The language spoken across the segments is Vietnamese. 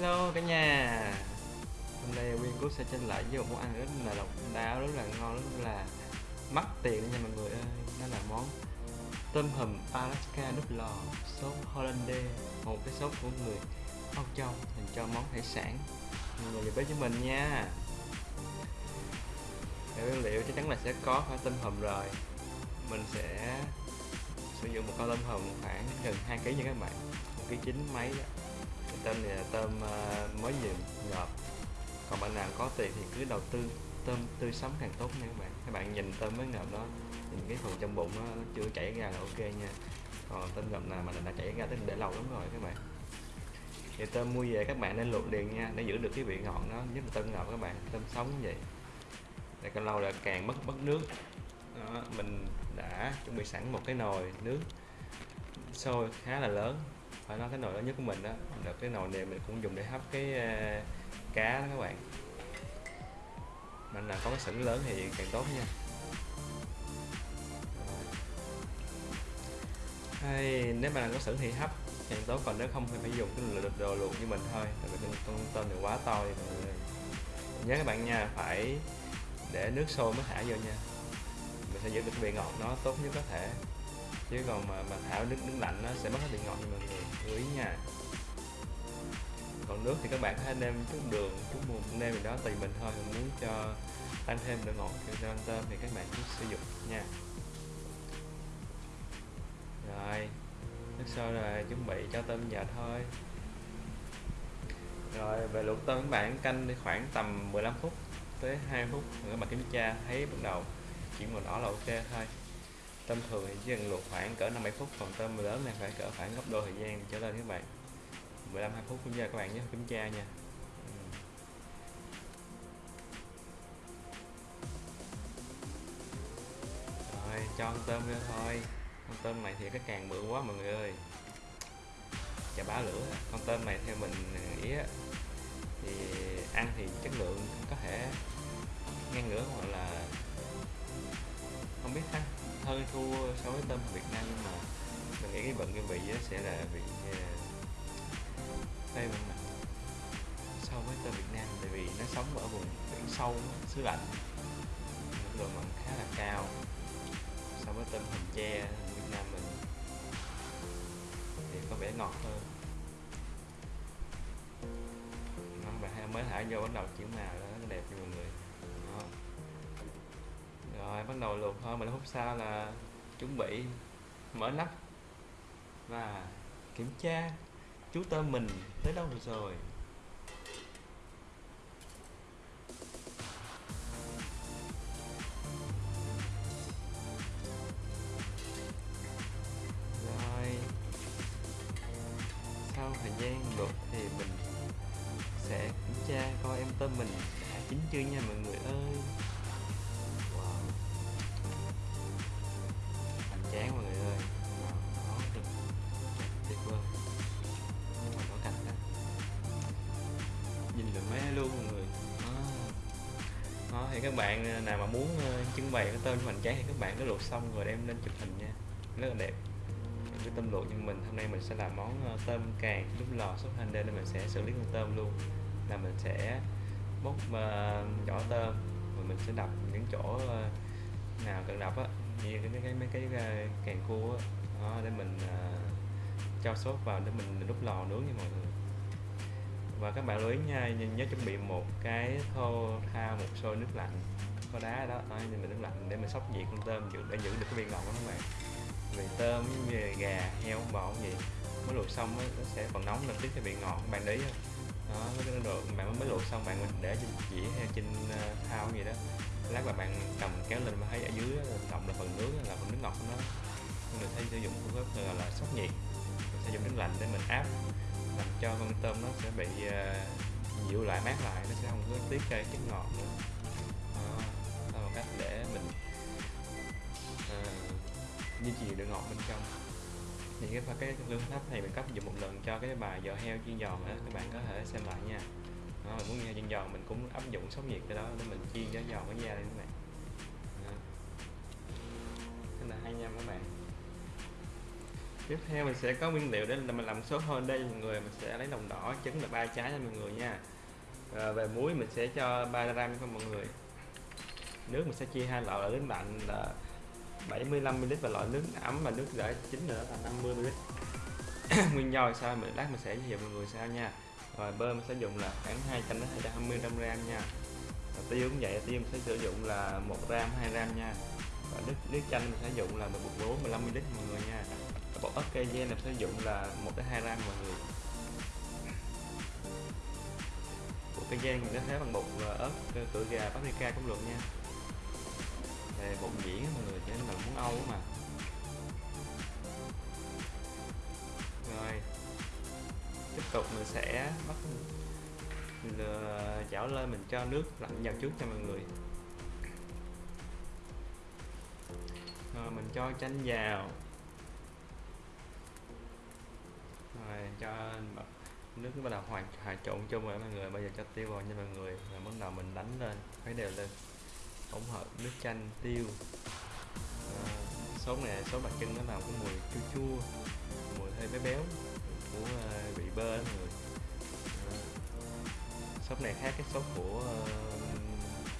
Hello cả nhà. Hôm nay Nguyên Cú sẽ tranh lại với một món ăn rất là độc đáo, rất là ngon, rất là mắc tiền nha mọi người ơi. Đó là món tôm hùm Alaska nút lò sốt Hollandaise Một cái sốt của người Âu Châu dành cho món hải sản. Mọi người bếp với mình nha. Nguyên liệu chắc chắn là sẽ có phải tôm hùm rồi. Mình sẽ sử dụng một con tôm hùm khoảng gần 2 kg nha các bạn. Một ký chín mấy đó tôm này là tôm ờ, mới vừa ngọt. Còn bạn nào có tiền thì cứ đầu tư tôm tươi sống càng tốt nha các bạn. Các bạn nhìn tôm mới ngọt đó nhìn cái phần trong bụng nó, chưa chảy ra là ok nha. Còn tôm ngọt nào mà đã chảy ra thì để lâu lắm rồi các bạn. Thì tôm mua về các bạn nên luộc liền nha để giữ được cái vị ngọt nó nhất là tôm ngọt các bạn tôm sống như vậy. Để càng lâu là càng mất mất nước. Đó, mình đã chuẩn bị sẵn một cái nồi nước sôi khá là lớn phải nói cái nồi lớn nhất của mình đó là cái nồi này mình cũng dùng để hấp cái uh, cá đó các bạn. Mình là có cái sửng lớn thì càng tốt nha. Hay nếu mà có sửng thì hấp càng tốt. Còn nếu không thì phải dùng cái đồ luộc như mình thôi. Tại vì con tôm này quá to thì mọi người nhớ các bạn nha phải để nước sôi mới thả vô nha. Mình sẽ giữ được cái vị ngọt nó tốt nhất có thể chứ còn mà mà thảo nước nước lạnh nó sẽ mất hết vị ngọt mọi người. Lưu ý nha. Còn nước thì các bạn hãy nêm chút đường chút muối nêm gì đó, tùy mình thôi. Mình muốn cho tăng thêm độ ngọt cho ăn tôm thì các bạn cứ sử dụng nha. Rồi, nước sôi rồi, chuẩn bị cho tôm vào thôi. Rồi, về luộc tôm các bạn, canh đi khoảng tầm 15 phút tới 2 phút. Các bạn kiểm tra, thấy bắt đầu chuyển màu đỏ là ok thôi tôm thường thì chỉ cần luộc khoảng cỡ 5 7 phút, còn tôm lớn này phải cỡ khoảng gấp đôi thời gian trở lên các bạn. 15 2 phút cũng giờ các bạn nhé kiểm tra nha. Ừ. Rồi, cho con tôm ra thôi. Con tôm này thì cái càng bự quá mọi người ơi. Chả bá lửa. Con tôm này theo mình à, nghĩ thì ăn thì chất lượng có thể ngang ngửa hoặc là không biết ha hơi thua so với tôm Việt Nam nhưng mà mình nghĩ cái vận cái vị sẽ là vị ờ, phê mình so với tôm Việt Nam. Tại vì nó sống ở vùng biển sâu xứ lạnh độ mặn khá là cao. So với tôm hùm tre Việt Nam mình thì có vẻ ngọt hơn. Nó bạn mới thả vô bắt đầu chuyển màu đó, nó đẹp cho mọi người rồi, bắt đầu luộc thôi, mình hút sao là chuẩn bị mở nắp và kiểm tra chú tôm mình tới đâu được rồi rồi. Các bạn ờ, nào mà muốn ờ, trưng bày cái tôm hoành tráng thì các bạn cứ luộc xong rồi đem lên chụp hình nha. Rất là đẹp. Cái tôm luộc nhưng mình hôm nay mình sẽ làm món ờ, tôm càng lúc lò sốt hành nên mình sẽ xử lý con tôm luôn. Là mình sẽ bóc uh, vỏ tôm và mình sẽ đập những chỗ uh, nào cần đập á như cái, cái mấy cái uh, càng cua á. Đó, để mình uh, cho sốt vào để mình đút lò nướng nha mọi người và các bạn lưu ý nha nhớ chuẩn bị một cái thô thao một xô nước lạnh có đá đó, đó nhưng mình nước lạnh để mình sóc nhiệt con tôm giữ để giữ được cái viên ngọt của các bạn. Vì tôm như gà heo bò gì mới luộc xong nó sẽ còn nóng lên tiếp cái vị ngọt các bạn đấy đó cái được bạn mới luộc xong bạn mình để trên chỉ hay trên ờ, thao gì đó lát là bạn cầm kéo lên mà thấy ở dưới động là phần nước là phần nước ngọt của nó. Mình thấy sử dụng phương pháp gọi là sóc nhiệt mình sử dụng nước lạnh để mình áp làm cho con tôm nó sẽ bị uh, dịu lại mát lại nó sẽ không có tiết ra chất ngọt nữa. Đó, đó là một cách để mình uh, duy trì độ ngọt bên trong. Thì cái cái phương pháp này mình cấp dùng một lần cho cái bài giò heo chiên giòn đó các bạn có thể xem lại nha. Đó, mình muốn nghe chiên giòn mình cũng áp dụng sóng nhiệt cái đó để mình chiên cho giòn cái da lên các bạn. Rất là hay nha các bạn tiếp theo mình sẽ có nguyên liệu để mình làm sốt hơn đây mọi người mình sẽ lấy lòng đỏ trứng là ba trái cho mọi người nha. À, về muối mình sẽ cho 3 gram cho mọi người. Nước mình sẽ chia hai loại là nước lạnh là 75 ml và loại nước ấm và nước đã chín nữa là 50 ml. Nguyên do sao mình lát mình sẽ giới thiệu mọi người sao nha. Rồi bơ mình sẽ dùng là khoảng 200 đến 220 gram nha. Và tiêu cũng vậy tiêu mình sẽ sử dụng là 1 gram 2 gram nha. Và nước nước chanh mình sẽ dùng là một bột lúa 15 ml mọi người nha bột ớt cây gen mình sử dụng là 1 đến 2 gram mọi người. Bột cây gen mình có thể bằng bột ờ, ớt ờ, cửa gà paprika cũng được nha. Đây, bột nhuyễn mọi người cho nên là muốn âu mà. Rồi, tiếp tục mình sẽ bắt chảo lên mình cho nước lạnh vào trước cho mọi người. Rồi, mình cho chanh vào. Rồi cho nước bắt đầu hòa hòa trộn chung rồi mọi người. Bây giờ cho tiêu vào nha mọi người. Rồi bắt đầu mình đánh lên khuấy đều lên. Hỗn hợp nước chanh tiêu. À, số này số đặc trưng nó làm cái mùi chua chua mùi hơi béo béo của ờ, vị bơ đó mọi người. À, sốt này khác cái sốt của uh,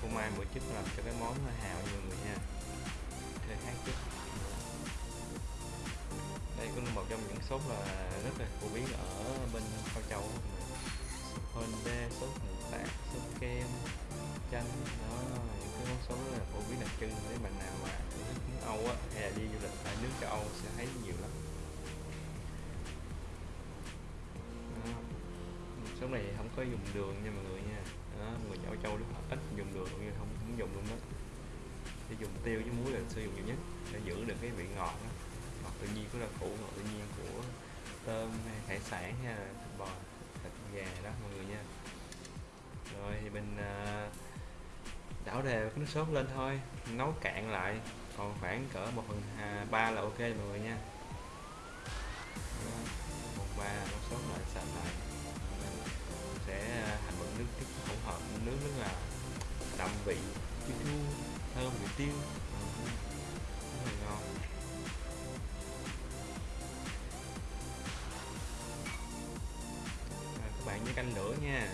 phô Mai bữa trước làm cho cái món hào như mọi người nha hơi khác chút đây cũng là một trong những sốt là rất là phổ biến ở bên Cao Châu. Sốt Honda, sốt nội tạng, sốt kem, chanh đó những cái món sốt rất là phổ biến đặc trưng. Nếu bạn nào mà nước Âu á hay là đi du lịch tại nước châu Âu sẽ thấy nhiều lắm. Số này không có dùng đường nha mọi người nha. Đó, người châu châu ít dùng đường nhưng không không dùng luôn đó. Để dùng tiêu với muối là sử dụng nhiều nhất để giữ được cái vị ngọt đó tự nhiên của rau củ ngọt tự nhiên của tôm hay hải sản hay là thịt bò, thịt, gà đó mọi người nha. Rồi thì mình à, đảo đều cái nước sốt lên thôi, nấu cạn lại, còn khoảng cỡ một phần à, ba là ok mọi người nha. Một, ba nấu sốt lại, sạch lại. Sẽ à, thành một nước tiếp hỗn hợp, nước rất là đậm vị chua chua, thơm, vị tiêu. Nha.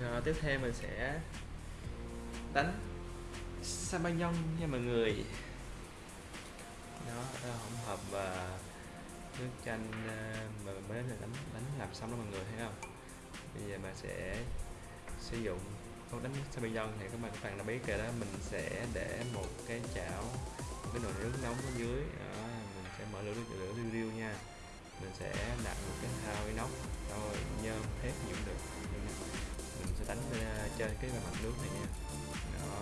Rồi, tiếp theo mình sẽ đánh Sabayon nha mọi người. Xong đó mọi người thấy không? Bây giờ mình sẽ sử dụng con đánh Sabayon thì các bạn các bạn đã biết rồi đó. Mình sẽ để một cái chảo một cái nồi nước nóng ở dưới. Đó, mình sẽ mở lửa lửa riêu riêu nha. Mình sẽ đặt một cái thao inox rồi nhôm thép gì cũng được. Mình sẽ đánh lên trên cái bề mặt nước này nha. Đó.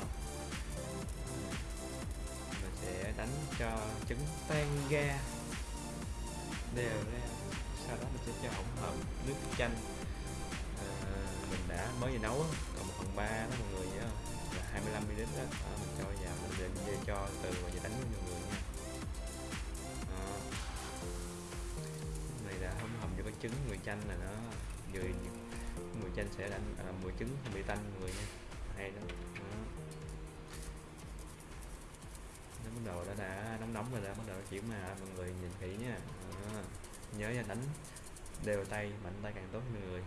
Mình sẽ đánh cho trứng tan ra đều ra sẽ cho hỗn hợp nước chanh. À, mình đã mới vừa nấu còn một phần ba đó mọi người nhớ là 25 ml đó. à, mình cho vào mình để về cho từ và giờ đánh với mọi người nha. À. này đã hỗn hợp cho cái trứng người chanh là nó vừa mùi chanh sẽ đánh à, mùi trứng không bị tanh người nha. Hay đó, đó. nó bắt đầu đã đã nóng nóng rồi đã bắt đầu chuyển mà mọi người nhìn kỹ nha. À, nhớ ra đánh đều tay mạnh tay càng tốt người.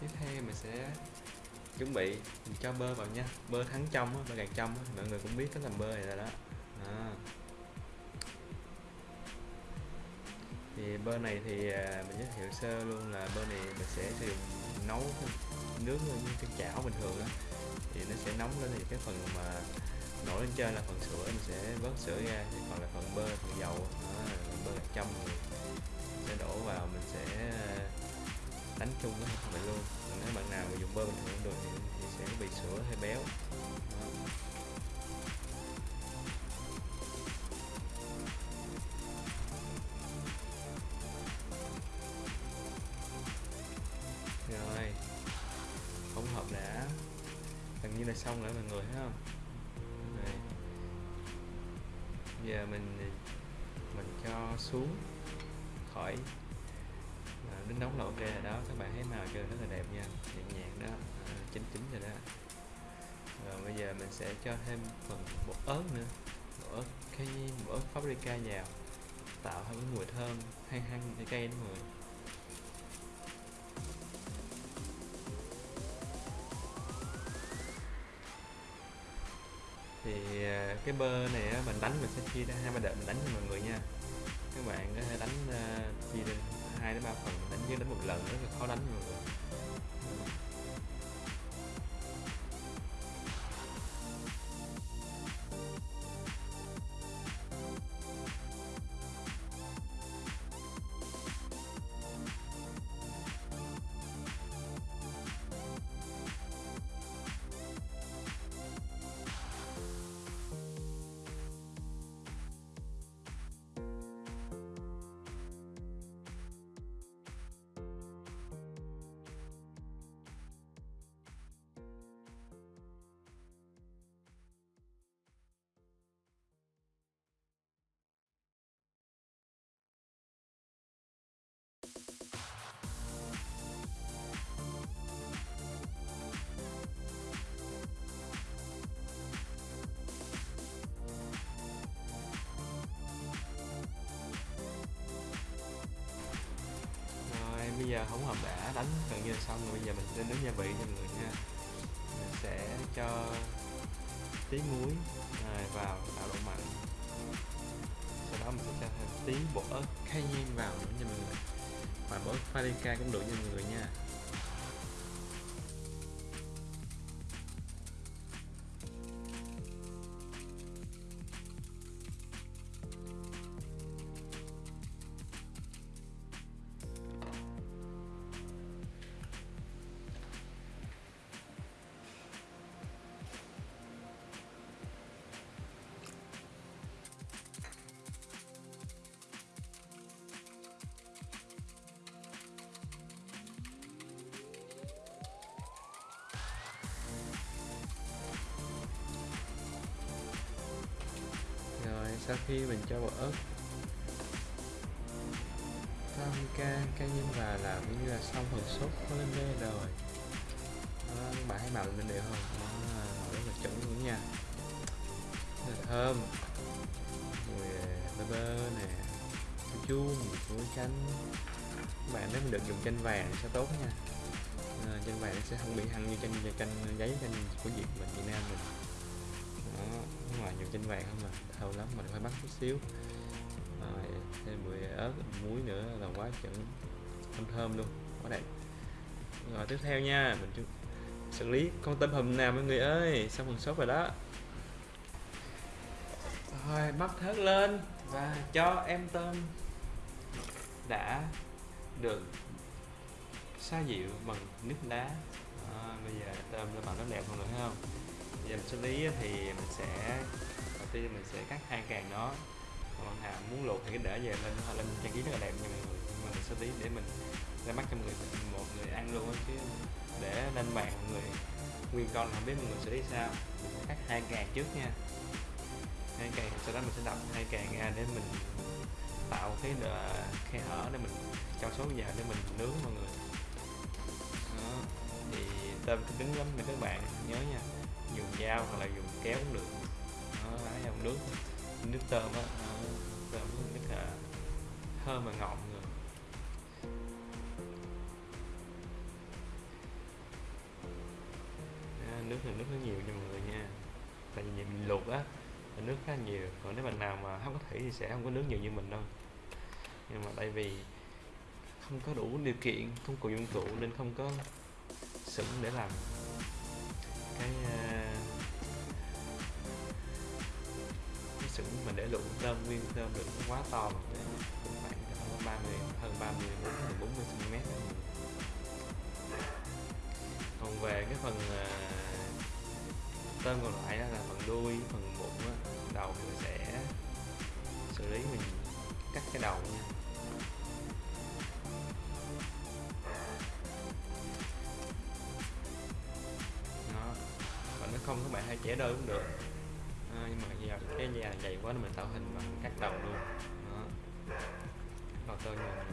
Tiếp theo mình sẽ chuẩn bị mình cho bơ vào nha bơ thắng trong á, bơ gạt trong á. mọi người cũng biết cách làm bơ này rồi đó à. thì bơ này thì à, mình giới thiệu sơ luôn là bơ này mình sẽ sử dụng nấu nước như cái chảo bình thường á thì nó sẽ nóng lên thì cái phần mà nổi lên trên là phần sữa mình sẽ vớt sữa ra thì còn là phần bơ phần dầu đó bơ gạt trong mình sẽ đổ vào mình sẽ à, đánh chung với phần này luôn. Còn nếu bạn nào mà dùng bơ bình thường được thì, thì sẽ bị sữa hay béo. Rồi. Hỗn hợp đã. Gần như là xong rồi mọi người thấy không? Rồi. giờ mình mình cho xuống khỏi nóng là ok rồi đó. Các bạn thấy màu chưa rất là đẹp nha. Nhẹ nhàng đó. À, chín chín rồi đó. Rồi bây giờ mình sẽ cho thêm phần bột ớt nữa. Bột ớt cái bột ớt paprika vào. Tạo thêm cái mùi thơm. Hăng hăng cái cây đúng rồi thì à, cái bơ này mình đánh mình sẽ chia ra hai ba đợt mình đánh cho mọi người nha. Các bạn có thể đánh à, chia ra hai đến ba phần đánh với đánh một lần rất là khó đánh mọi người. Bây giờ không hợp đã, đánh gần như là xong rồi. Bây giờ mình sẽ nướng gia vị cho mọi người nha. Mình sẽ cho tí muối à, vào tạo độ mặn. Sau đó mình sẽ cho thêm tí bột ớt cayenne vào nữa nha mọi người. Và bột ớt paprika cũng đủ cho mọi người nha. Khi mình cho bột ớt. Paprika cayenne vào là cũng như là xong phần sốt lên đây rồi. À, bạn hãy màu lên đều không? À, rất là chuẩn luôn nha. Rất là thơm. Mùi bơ bơ nè chua chua mùi chanh. Các bạn nếu mình được dùng chanh vàng sẽ tốt nha. À, chanh vàng sẽ không bị hăng như chanh chanh giấy chanh của Việt mình Việt Nam mình ngoài nhiều chanh vàng không mà thơm lắm mình phải bắt chút xíu. Rồi thêm mùi ớt muối nữa là quá chuẩn thơm thơm luôn quá đẹp. Rồi tiếp theo nha mình xử lý con tôm hùm nào mọi người ơi? Xong phần sốt rồi đó. Rồi bắt thớt lên và cho em tôm đã được xoa dịu bằng nước đá. À, bây giờ tôm nó bằng rất đẹp mọi nữa thấy không? Giờ mình xử lý thì mình sẽ, đầu tiên mình sẽ cắt hai càng nó còn bạn nào muốn luộc thì cứ để về lên lên trang trí rất là đẹp nha mọi người nhưng mà mình xử lý để mình ra mắt cho mọi người, một người ăn luôn á, chứ để lên bàn mọi người, nguyên con không biết mọi người xử lý sao. Mình sẽ cắt hai càng trước nha. Hai càng, sau đó mình sẽ đập hai càng ra để mình tạo cái khe hở để mình cho số vào để mình nướng mọi người. Đó. thì tôm cứ cứng lắm nha các bạn, nhớ nha dùng dao hoặc là dùng kéo cũng được đó, lấy dòng nước. Nước tôm á tôm rất à, là thơm và ngọt người nước thì nước nó nhiều nha mọi người nha. Tại vì mình luộc á, là nước khá nhiều. Còn nếu bạn nào mà không có thủy thì sẽ không có nước nhiều như mình đâu. Nhưng mà tại vì không có đủ điều kiện, công cụ dụng cụ nên không có sửng để làm cái à, mình để luộc tôm nguyên tôm được quá to để khoảng ba mươi hơn 30 bốn 40 cm còn về cái phần à, tôm còn lại là phần đuôi phần bụng đó, đầu mình sẽ xử lý mình cắt cái đầu nha. Nó và nó không các bạn hay chẻ đôi cũng được nhà dày quá nên mình tạo hình bằng cắt đầu luôn. Đó. Đầu tôi nhìn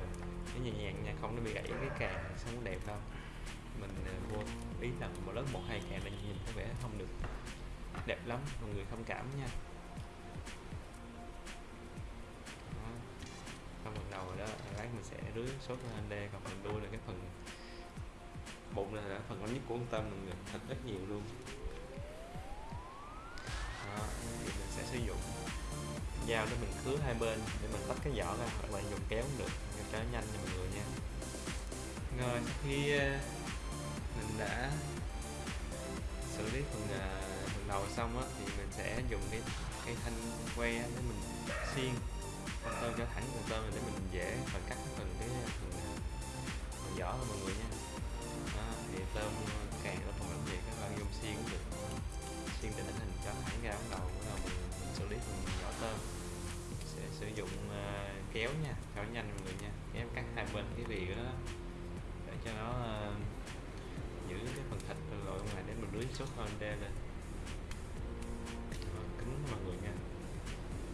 cái nhẹ nhàng nha không nó bị gãy cái càng không có đẹp đâu mình à, vô ý là một lớn một hai càng là nhìn có vẻ không được đẹp lắm mọi người thông cảm nha. Đó. phần đầu rồi đó lát mình sẽ rưới sốt lên đây còn phần đuôi là cái phần bụng là, là phần lớn nhất của con tâm mọi người thật rất nhiều luôn đó, thì mình sẽ sử dụng dao để mình khứa hai bên để mình tách cái vỏ ra hoặc là dùng kéo cũng được cho nó nhanh nha mọi người nha. Rồi khi ờ, mình đã xử lý phần ờ, phần đầu xong á thì mình sẽ dùng cái cái thanh que để mình xiên. Con tôm cho thẳng con tôm để mình dễ phần cắt phần cái ờ, phần, phần vỏ thôi mọi người nha. Đó, thì tôm càng nó không làm gì các bạn dùng xiên cũng được tiên định hình cho hãng ra ống đầu là mình, mình xử lý phần vỏ tôm. Sẽ sử dụng uh, kéo nha kéo nhanh mọi người nha. Kéo cắt hai bên cái vị đó để cho nó uh, giữ cái phần thịt rồi ngoài để mình lưới sốt hơn đe lên. Cứng mọi người nha.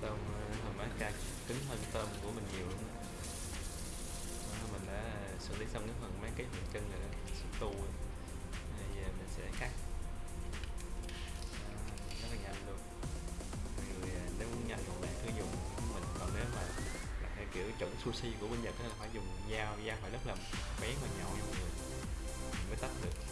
Tôm ờ, hầm uh, ca cứng hơn tôm của mình nhiều luôn đó. Đó, mình đã xử lý xong cái phần mấy cái phần chân rồi đó. Sushi của bên Nhật là phải dùng dao dao phải rất là bén và nhọn mọi người. Mới tách được.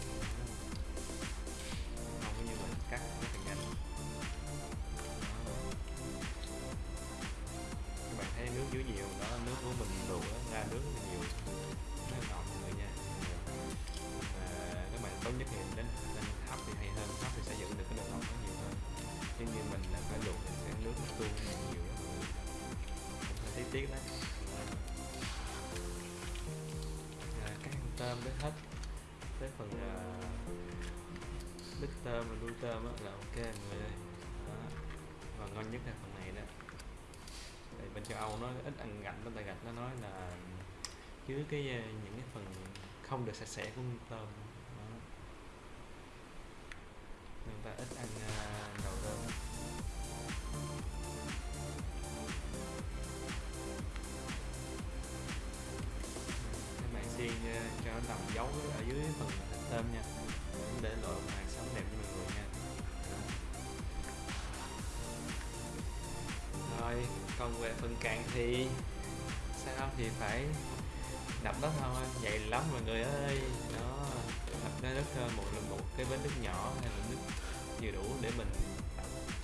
Tôm là ok mọi người ơi. Đó. và ngon nhất là phần này đó. Tại bên châu Âu nó ít ăn gạch bên tại gạch nó nói là chứa cái ờ, những cái phần không được sạch sẽ của con tôm. Đó. Người ta ít ăn ờ, uh, đầu tôm các bạn xiên uh, ờ, cho nó nằm dấu ở dưới phần tôm nha. Để lộ màn sống đẹp cho mọi người nha. Còn về phần cạn thì sao thì phải đập đó thôi. Vậy lắm mọi người ơi. Nó đập nó nước một là một cái bến nước nhỏ hay là nước vừa đủ để mình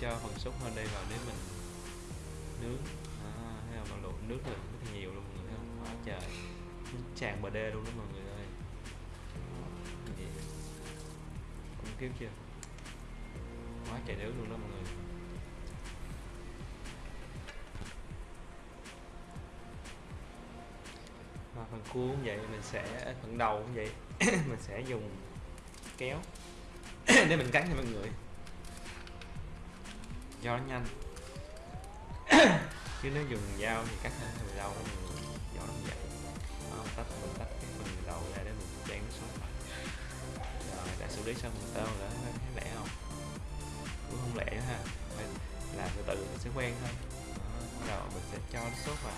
cho phần sốt hơn đây vào để mình nướng. À, thấy không nó luộc nước là rất nhiều luôn mọi người không quá trời. Tràn bờ đê luôn đó mọi người ơi. Cũng kiếm chưa? Quá trời nước luôn đó mọi người. Phần cua cũng vậy mình sẽ phần đầu cũng vậy. Mình sẽ dùng kéo. Để mình cắt cho mọi người. Cho nó nhanh. Chứ nếu dùng dao thì cắt hơi hơi đau mọi người do nó vậy không mình tách mình tách cái phần đầu ra để mình chén nó xuống. Rồi đã xử lý xong phần tao rồi thấy lẹ không? Cũng không lẹ ha. Phải làm từ từ mình sẽ quen thôi. Đó, bắt đầu mình sẽ cho nó sốt vào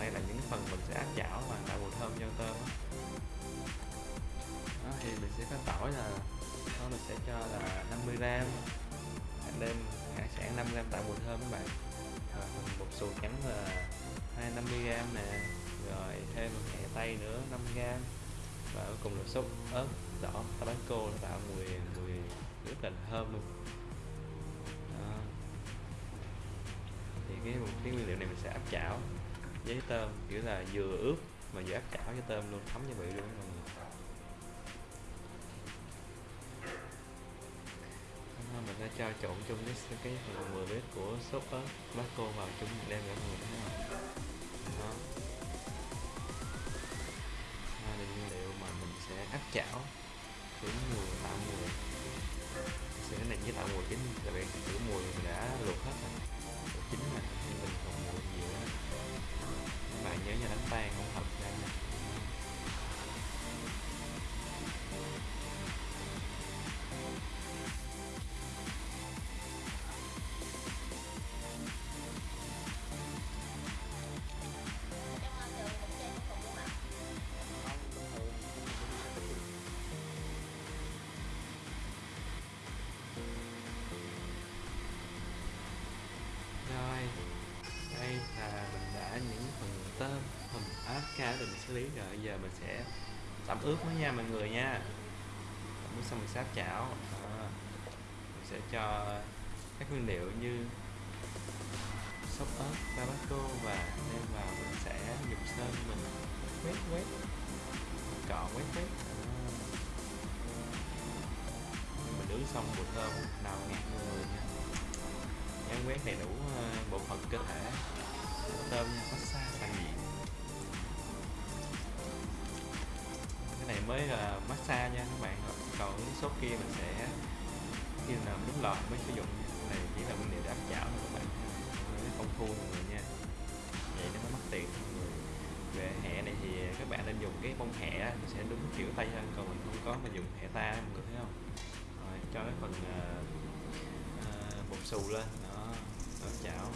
đây là những phần mình sẽ áp chảo và tạo mùi thơm cho tôm đó. đó, thì mình sẽ có tỏi là đó, mình sẽ cho là 50 gram. Hạt đêm hạt sản 5 gram tạo mùi thơm các bạn. Rồi, mình bột xù trắng là 250 gram nè. Rồi, thêm một hẹ tây nữa 5 gram. Và cuối cùng là sốt ớt đỏ tabasco nó tạo mùi mùi rất là thơm luôn. Đó. thì cái cái nguyên liệu này mình sẽ áp chảo với tôm, kiểu là vừa ướp mà vừa áp chảo với tôm luôn, thấm gia vị luôn mọi người. Mình đã cho trộn chung với cái phần 10 lít của sốt ớt tabasco vào chung đem ra mọi người thấy không? Đó. Đây là nguyên liệu mà mình sẽ áp chảo khử mùi tạo mùi. Sẽ cái này với tạo mùi chính là vì khử mùi mình đã luộc hết rồi. Bạn nhớ nha đánh tan không hợp ra rồi, đây là mình đã những phần tôm hầm thì để mình xử lý rồi. Giờ mình sẽ tẩm ướp nó nha mọi người nha. Tẩm ướp xong mình sáp chảo. À, mình sẽ cho các nguyên liệu như sốt ớt tabasco và thêm vào mình sẽ dùng sơn mình quét quét. Cọ quét quét. Mình nướng xong mùi thơm nào ngạt người nha. Nhấn quét đầy đủ ờ, bộ phận cơ thể. Tôm massage toàn diện mới là massage nha các bạn. Còn cái sốt kia mình sẽ khi nào đúng lọt mới sử dụng. Này chỉ là nguyên liệu để áp chảo thôi các bạn. Nó thua mọi người nha. Vậy nó mới mất tiền về hẹ này thì các bạn nên dùng cái bông hẹ sẽ đúng kiểu tây hơn. Còn mình không có mà dùng hẹ ta mọi người thấy không? Rồi cho cái phần uh, uh, bột xù lên. Nó áp chảo.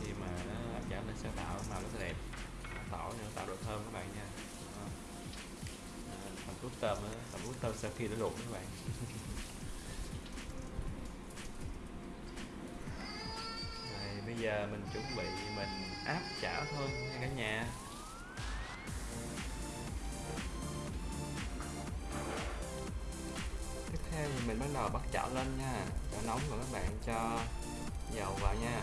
Khi mà nó áp chảo lên sẽ tạo màu rất là đẹp. Tỏi nữa tạo độ thơm các bạn nha đó. tâm tôm á phần ướp tôm sau khi đã luộc các bạn. Rồi, bây giờ mình chuẩn bị mình áp chảo thôi nha cả nhà. Tiếp theo thì mình bắt đầu bắt chảo lên nha. Chảo nóng rồi các bạn cho dầu vào nha.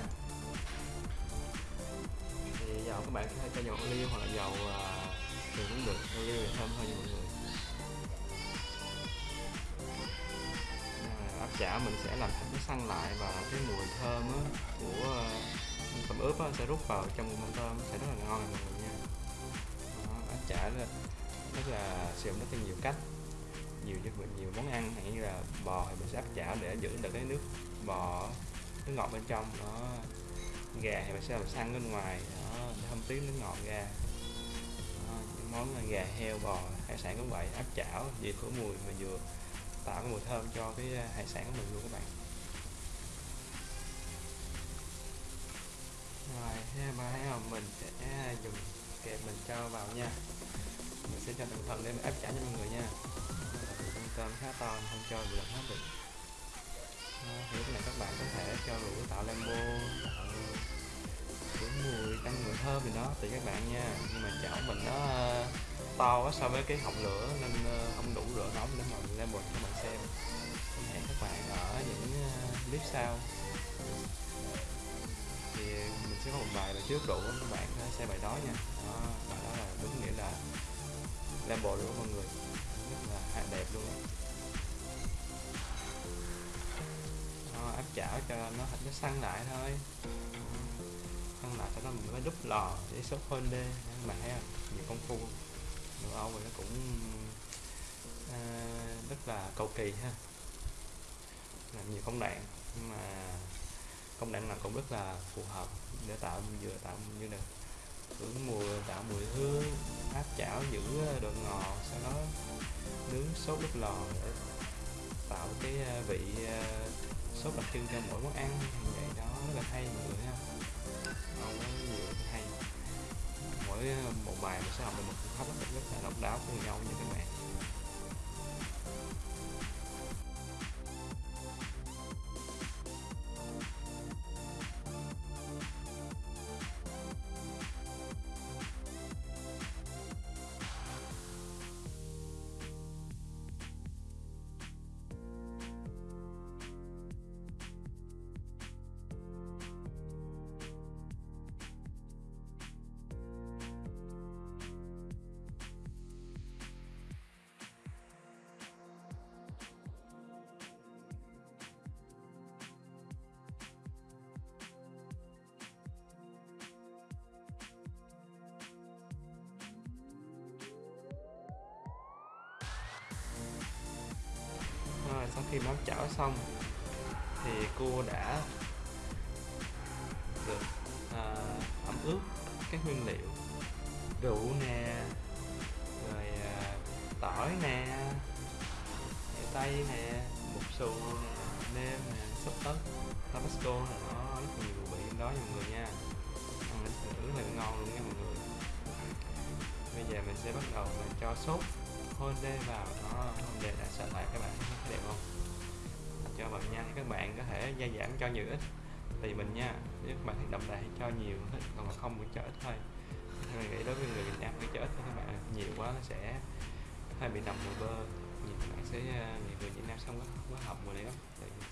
Thì dầu các bạn có thể cho dầu ô liu hoặc là dầu à, thì cũng được ô liu thì thơm hơn nhiều mọi người. Chả mình sẽ làm thịt cái săn lại và cái mùi thơm á, của ờ, à, tôm ướp á, sẽ rút vào trong mâm tôm sẽ rất là ngon mọi người nha. Đó, áp là rất là sử dụng rất là nhiều cách. Nhiều cho nhiều món ăn hay như là bò thì mình sẽ áp chảo để giữ được cái nước bò nước ngọt bên trong. Đó gà thì mình sẽ làm săn bên ngoài đó thơm tiếng nước ngọt ra. Đó, những món gà heo bò hải sản cũng vậy áp chảo vừa của mùi mà vừa tạo cái mùi thơm cho cái à, hải sản của mình luôn các bạn. Rồi, ha, ba thấy không? Mình sẽ à, dùng kẹp mình cho vào nha. Mình sẽ cho cẩn thận để áp chảo cho mọi người nha. Con tôm khá to không cho được hết được thì cái này các bạn có thể cho rượu tạo lembo tạo mùi, tăng mùi thơm gì đó tùy các bạn nha. Nhưng mà chảo mình nó à, to quá so với cái họng lửa nên ờ, không đủ lửa nóng để mà lembo cho mình xem. Thì hẹn các bạn ở những ờ, clip sau. Thì mình sẽ có một bài là trước đủ các bạn ờ, xem bài đó nha. Đó bài đó là đúng nghĩa là lên bột lửa mọi người. Rất là đẹp luôn. Đó, áp chảo cho nó thịt nó săn lại thôi. Săn lại cho nó mình mới đúc lò để sốt hơn đê các bạn thấy không nhiều công phu. Châu Âu thì nó cũng à, rất là cầu kỳ ha. Làm nhiều công đoạn nhưng mà công đoạn nào cũng rất là phù hợp để tạo vừa tạo như là hưởng mùi tạo mùi hương áp chảo giữ ờ, độ ngọt sau đó nướng sốt đúc lò để tạo cái ờ, vị sốt đặc trưng cho mỗi món ăn. Như vậy đó rất là hay mọi người thấy mỗi ờ, một bài mình sẽ học được một phương pháp rất, là độc đáo của nhau như các bạn. Sau khi nấu chảo xong thì cua đã được à, ẩm ướt các nguyên liệu rượu nè rồi à, tỏi nè mè tây nè bột xù nè nêm nè sốt ớt tabasco là nó rất nhiều vị đó nha mọi người nha. Ăn thử rất là ngon luôn nha mọi người. Bây giờ mình sẽ bắt đầu mình cho sốt hollandaise vào nó để đã sạch lại các bạn đẹp không? Cho bạn nha các bạn có thể gia giảm cho nhiều ít tùy mình nha. Nếu các bạn thích đậm đà thì cho nhiều còn không muốn cho ít thôi. Mình nghĩ đối với người Việt Nam thì cho ít thôi các bạn nhiều quá nó sẽ hơi bị đậm mùi bơ. Nhiều các bạn sẽ nhiều à, người Việt Nam xong có, có học mùi này lắm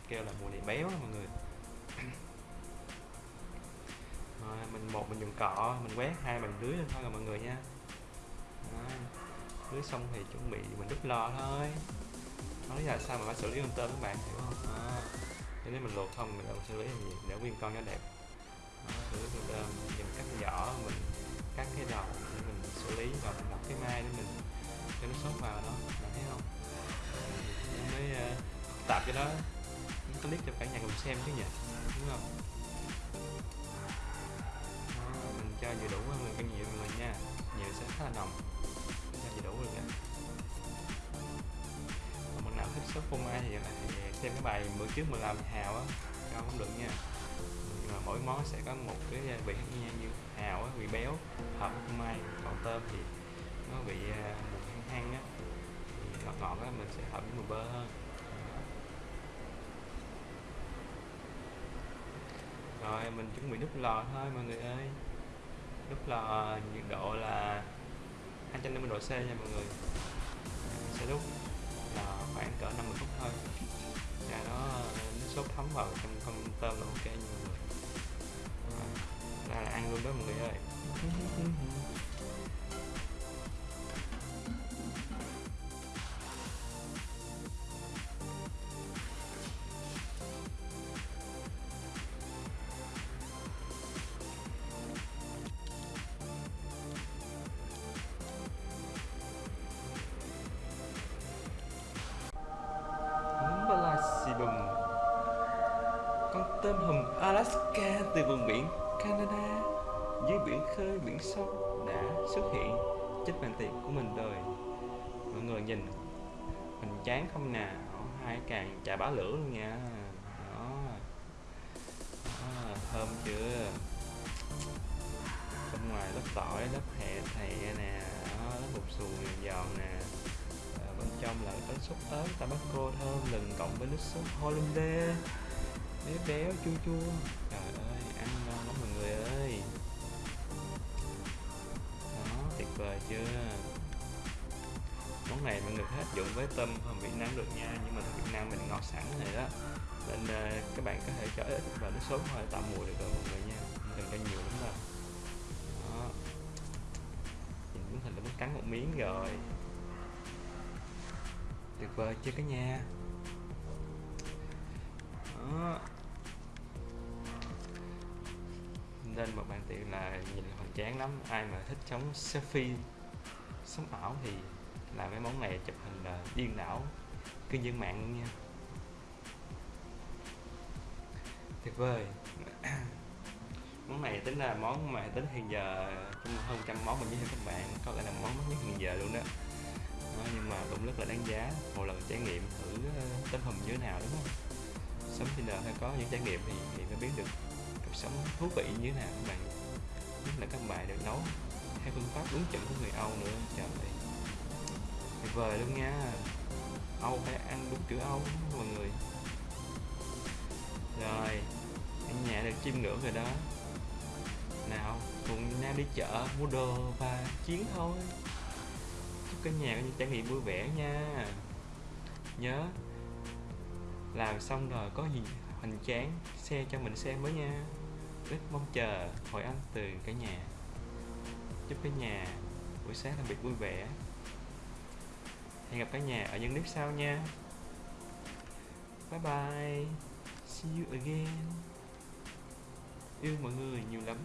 kêu là mùi này béo đó mọi người. Rồi mình một mình dùng cọ mình quét hai mình lưới lên thôi rồi mọi người nha. Đó lưới xong thì chuẩn bị mình đút lò thôi. Nói là sao mà phải xử lý con tôm các bạn hiểu không? À, nếu mình luộc không mình đâu xử lý làm gì? Để nguyên con cho đẹp. À, xử lý con tôm mình cắt vỏ mình cắt cái đầu để mình xử lý và mình lọc cái mai để mình cho nó sốt vào đó bạn thấy không? Mình mới uh, tạp cho nó clip cho cả nhà cùng xem chứ nhỉ? Đúng không? À, mình cho vừa đủ mình cân nhiều mọi người nha. Nhiều sẽ khá là nồng ra vừa đủ được nha còn bạn nào thích sốt phô mai thì, thì xem cái bài bữa trước mình làm hào á. Cho cũng được nha. Nhưng mà mỗi món sẽ có một cái à, vị khác nhau như hào á vị béo hợp với phô mai. Còn tôm thì nó bị một mùi hăng hăng á. Thì ngọt ngọt á mình sẽ hợp với mùi bơ hơn. Rồi mình chuẩn bị đúc lò thôi mọi người ơi. Đúc lò nhiệt độ là 250 độ C nha mọi người. Ờ, sẽ đúc là khoảng cỡ 50 phút thôi. Và nó nó sốt thấm vào trong con tôm là ok nha mọi người. Ờ, ra là ăn luôn đó mọi người ơi. tôm hùm Alaska từ vùng biển Canada. Dưới biển khơi biển sâu đã xuất hiện trên bàn tiệc của mình rồi. Mọi người nhìn mình chán không nè. Hai càng chà bá lửa luôn nha. Đó, đó thơm chưa? Bên ngoài lớp tỏi lớp hẹ thẹ nè. Đó, lớp bột xù giòn nè. Ờ, bên trong là có sốt ớt tabasco thơm lừng cộng với nước sốt hollandaise béo béo chua chua. Trời ơi ăn ngon lắm mọi người ơi. Đó tuyệt vời chưa? Món này mọi người có áp dụng với tôm hùm Việt Nam được nha nhưng mà Việt Nam mình ngọt sẵn rồi đó. Nên uh, các bạn có thể cho ít và nước sốt thôi tạo mùi được rồi mọi người nha. Không cần cho nhiều lắm đâu. Đó. Nhìn muốn hình là muốn cắn một miếng rồi. Tuyệt vời chưa cả nhà? Đó. Nên một bàn tiệc là nhìn là hoành tráng lắm. Ai mà thích sống selfie sống ảo thì làm mấy món này chụp hình là điên đảo cư dân mạng luôn nha. Tuyệt vời. Món này tính là món mà tính hiện giờ trong hơn trăm món mình thiệu các bạn có lẽ là món nhất hiện giờ luôn đó. Đó, nhưng mà cũng rất là đáng giá một lần trải nghiệm thử ờ, tấm hùm như thế nào đúng không? Sống trên đời hay có những trải nghiệm thì, thì mới biết được cuộc sống thú vị như thế nào các bạn nhất là các bạn được nấu theo phương pháp đúng chuẩn của người Âu nữa, trời ơi. Tuyệt vời luôn nha. Âu phải ăn đúng kiểu Âu, mọi người. Rồi ở nhà được chiêm ngưỡng rồi đó. Nào, cùng Nam đi chợ, mua đồ và chiến thôi. Chúc cả nhà có những trải nghiệm vui vẻ nha. Nhớ, làm xong rồi có gì hoành tráng xe cho mình xem với nha rất mong chờ hồi âm từ cả nhà. Chúc cả nhà buổi sáng làm việc vui vẻ. Hẹn gặp cả nhà ở những clip sau nha. Bye bye. See you again. Yêu mọi người nhiều lắm.